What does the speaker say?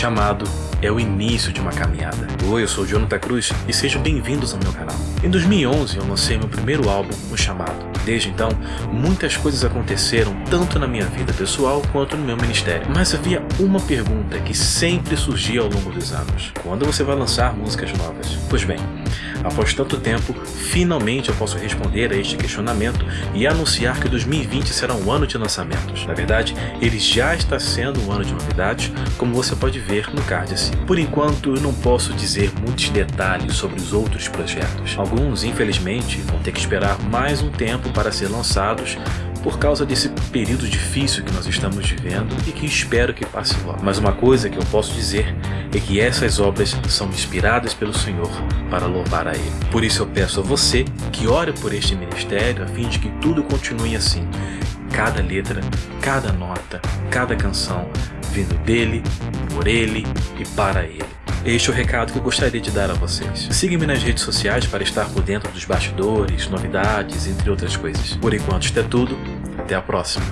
chamado é o início de uma caminhada. Oi, eu sou o Jonathan Cruz e sejam bem-vindos ao meu canal. Em 2011 eu lancei meu primeiro álbum, O Chamado. Desde então, muitas coisas aconteceram tanto na minha vida pessoal quanto no meu ministério. Mas havia uma pergunta que sempre surgia ao longo dos anos. Quando você vai lançar músicas novas? Pois bem, após tanto tempo, finalmente eu posso responder a este questionamento e anunciar que 2020 será um ano de lançamentos. Na verdade, ele já está sendo um ano de novidades, como você pode ver no card acima. Por enquanto, eu não posso dizer muitos detalhes sobre os outros projetos. Alguns, infelizmente, vão ter que esperar mais um tempo para ser lançados por causa desse período difícil que nós estamos vivendo e que espero que passe logo. Mas uma coisa que eu posso dizer é que essas obras são inspiradas pelo Senhor para louvar a Ele. Por isso eu peço a você que ore por este ministério a fim de que tudo continue assim. Cada letra, cada nota, cada canção vindo dele, por ele e para ele. Este é o recado que eu gostaria de dar a vocês. Siga-me nas redes sociais para estar por dentro dos bastidores, novidades, entre outras coisas. Por enquanto, isto é tudo. Até a próxima.